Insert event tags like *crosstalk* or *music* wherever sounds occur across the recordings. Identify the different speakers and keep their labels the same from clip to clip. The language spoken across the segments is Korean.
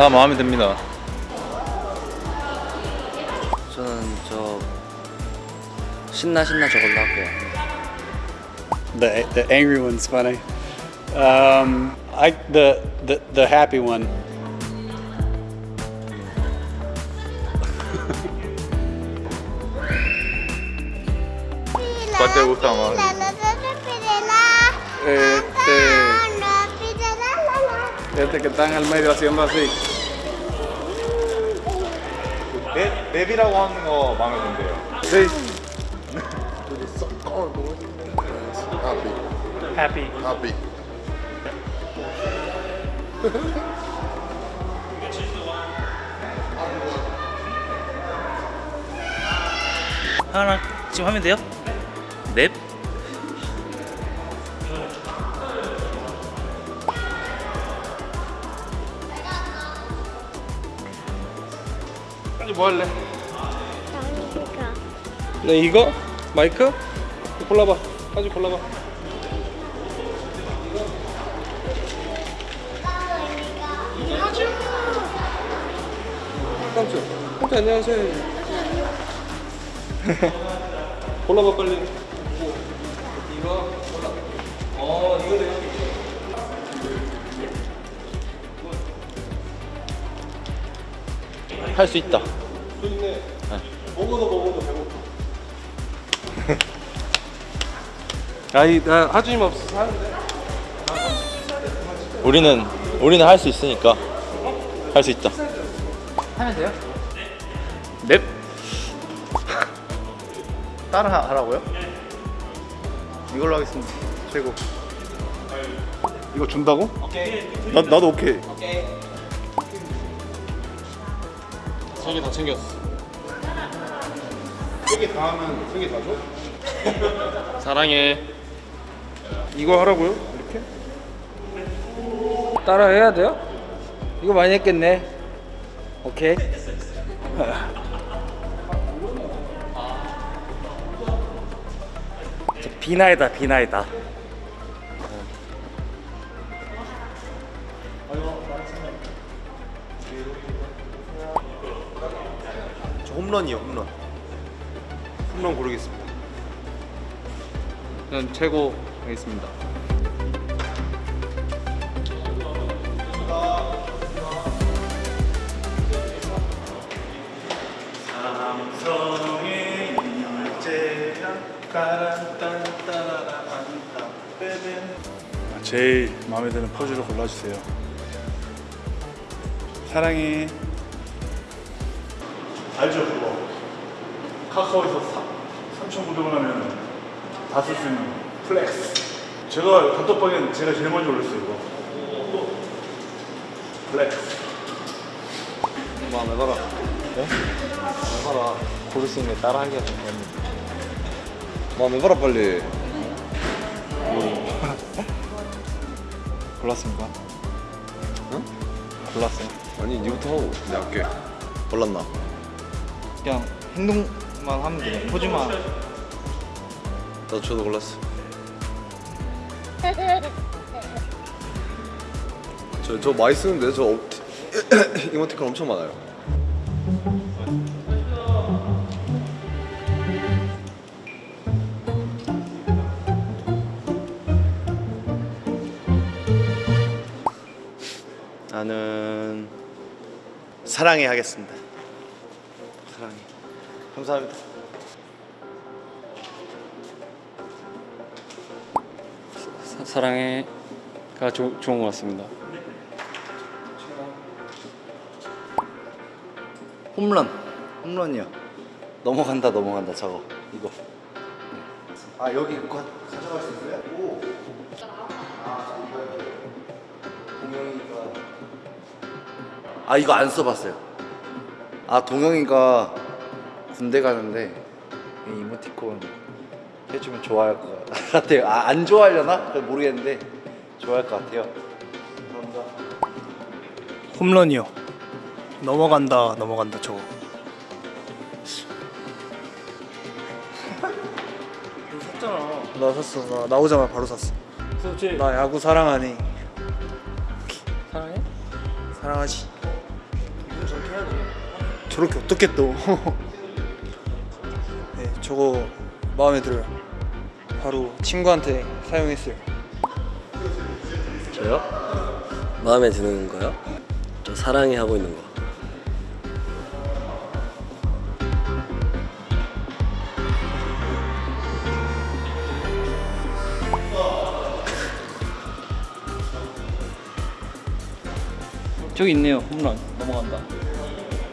Speaker 1: 다 마음에 듭니다.
Speaker 2: 저는 저 신나 신나 저걸로 할게요.
Speaker 3: The the angry one's funny. Um, I the the the happy one.
Speaker 1: ¿Cuál te gusta más?
Speaker 3: Este, este que está en el medio haciendo así.
Speaker 1: 랩, 랩이라고 하는 거 마음에 든대요.
Speaker 3: Sí.
Speaker 4: Happy.
Speaker 5: Happy.
Speaker 2: 하나 지금 하면 돼요? 넵.
Speaker 4: 뭐 할래? 네 이거? 마이크? 골라봐. 까지 골라봐. 깜짝. 깜짝 안녕하세요. *laughs* 골라봐 빨리. 이거 골라. 어 이거 내가.
Speaker 1: 할수 있다.
Speaker 4: 먹어도 먹어도 배고파. *laughs* 아니 나 하주님 없어서 하는데.
Speaker 1: 우리는 우리는 할 수 있으니까 할 수 있다.
Speaker 2: 하면 돼요?
Speaker 1: 랩? *laughs*
Speaker 2: 따라 하라고요? 이걸로 하겠습니다. 최고.
Speaker 3: 이거 준다고? 나 나도 오케이.
Speaker 4: 세개다 챙겼어.
Speaker 3: 세개 다 하면 세 개 다 줘? *laughs*
Speaker 4: 사랑해. 이거 하라고요? 이렇게? 따라 해야 돼요? 이거 많이 했겠네. 오케이. *laughs*
Speaker 2: 비나이다 비나이다.
Speaker 5: 홈런이요, 홈런. 홈런 고르겠습니다.
Speaker 4: 저는 최고 하겠습니다.
Speaker 3: 제일 마음에 드는 포즈를 골라주세요. 사랑해. 알죠 그거. 카카오에서 3,900원 하면 다 쓸 수 있는 플러스. 제가 단톡방에 제가 제일 먼저 올렸어요 이거. 플러스.
Speaker 1: 마음에 봐라. 네? 마음에 봐라. 고를 수 있는 따라하기가 좀 어렵네. 마음에 봐라 빨리. *laughs* 골랐습니까? 응? 골랐어요.
Speaker 5: 아니, 니부터 하고 내가 할게. 골랐나?
Speaker 2: 그냥 행동만 하면 돼요. 포즈만.
Speaker 5: 나도 저도 골랐어. *laughs* 저, 저 많이 쓰는데 저 업- *coughs* 이모티콘 엄청 많아요.
Speaker 2: 나는 사랑해 하겠습니다. 감사합니다.
Speaker 4: 사, 사랑해가 조, 좋은 것 같습니다.
Speaker 2: 홈런. 홈런이요. 넘어간다 넘어간다 저거. 이거. 아 여기 그거 가져갈 수 있어요? 오. 아 동영이가. 아 이거 안 써봤어요. 아 동영이가 군대 가는데 이 이모티콘 해주면 좋아할 것 같아요. 아, 안 좋아하려나? 모르겠는데 좋아할 것 같아요. 감사합니다.
Speaker 6: 홈런이요. 넘어간다 넘어간다 저거. *laughs*
Speaker 4: 샀잖아.
Speaker 6: 나 샀어. 나 나오자마자 바로 샀어.
Speaker 4: 그렇지.
Speaker 6: 나 야구 사랑하니.
Speaker 4: 사랑해?
Speaker 6: 사랑하지. 저렇게 어떻게 또? *laughs* 네, 저거 마음에 들어요. 바로 친구한테 사용했어요.
Speaker 7: 저요? 마음에 드는 거요? 저 사랑해 하고 있는 거.
Speaker 4: 저기 있네요. 홈런 넘어간다.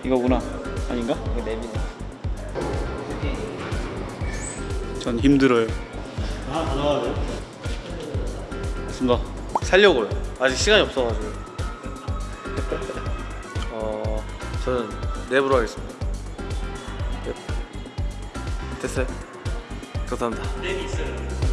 Speaker 4: 이거구나. 아닌가? 이거 랩이네.
Speaker 3: 전 힘들어요.
Speaker 4: 맞습니다.
Speaker 1: 살려고요. 아직 시간이 없어가지고. *laughs* 어, 저는 랩으로 하겠습니다. 랩. 됐어요? 감사합니다. 랩이 있어요.